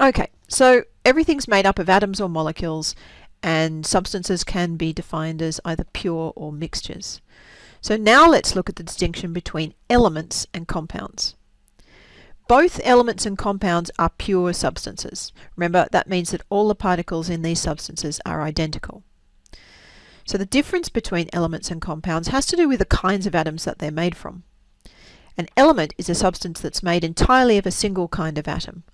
Okay, so everything's made up of atoms or molecules and substances can be defined as either pure or mixtures. So now let's look at the distinction between elements and compounds. Both elements and compounds are pure substances. Remember, that means that all the particles in these substances are identical. So the difference between elements and compounds has to do with the kinds of atoms that they're made from. An element is a substance that's made entirely of a single kind of atom.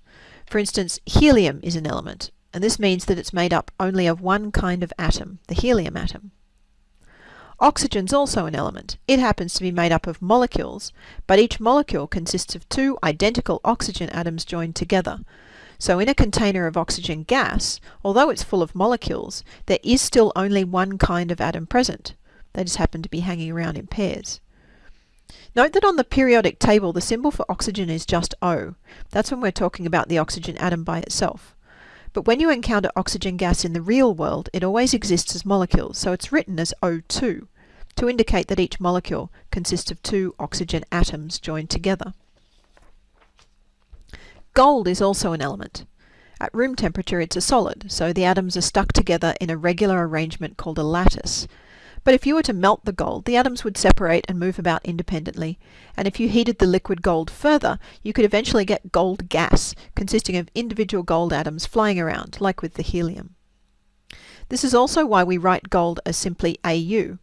For instance, helium is an element, and this means that it's made up only of one kind of atom, the helium atom. Oxygen's also an element. It happens to be made up of molecules, but each molecule consists of two identical oxygen atoms joined together. So in a container of oxygen gas, although it's full of molecules, there is still only one kind of atom present. They just happen to be hanging around in pairs. Note that on the periodic table the symbol for oxygen is just O. That's when we're talking about the oxygen atom by itself. But when you encounter oxygen gas in the real world, it always exists as molecules, so it's written as O2 to indicate that each molecule consists of two oxygen atoms joined together. Gold is also an element. At room temperature it's a solid, so the atoms are stuck together in a regular arrangement called a lattice. But if you were to melt the gold, the atoms would separate and move about independently, and if you heated the liquid gold further, you could eventually get gold gas, consisting of individual gold atoms flying around, like with the helium. This is also why we write gold as simply Au,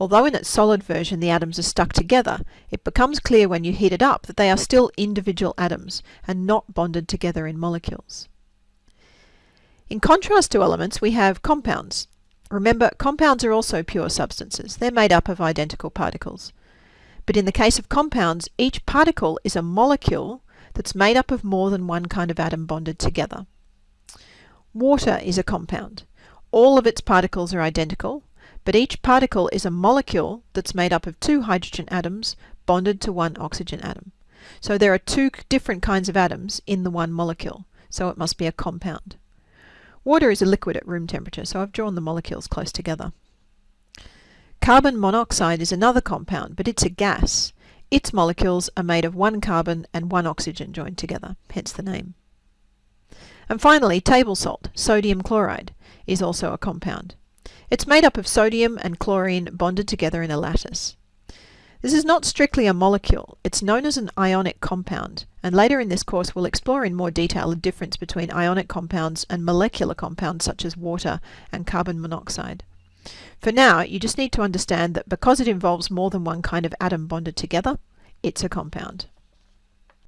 Although in its solid version the atoms are stuck together, it becomes clear when you heat it up that they are still individual atoms and not bonded together in molecules. In contrast to elements, we have compounds. Remember, compounds are also pure substances. They're made up of identical particles. But in the case of compounds, each particle is a molecule that's made up of more than one kind of atom bonded together. Water is a compound. All of its particles are identical, but each particle is a molecule that's made up of two hydrogen atoms bonded to one oxygen atom. So there are two different kinds of atoms in the one molecule, so it must be a compound. Water is a liquid at room temperature, so I've drawn the molecules close together. Carbon monoxide is another compound, but it's a gas. Its molecules are made of one carbon and one oxygen joined together, hence the name. And finally, table salt, sodium chloride, is also a compound. It's made up of sodium and chlorine bonded together in a lattice. This is not strictly a molecule, it's known as an ionic compound, and later in this course we'll explore in more detail the difference between ionic compounds and molecular compounds such as water and carbon monoxide. For now, you just need to understand that because it involves more than one kind of atom bonded together, it's a compound.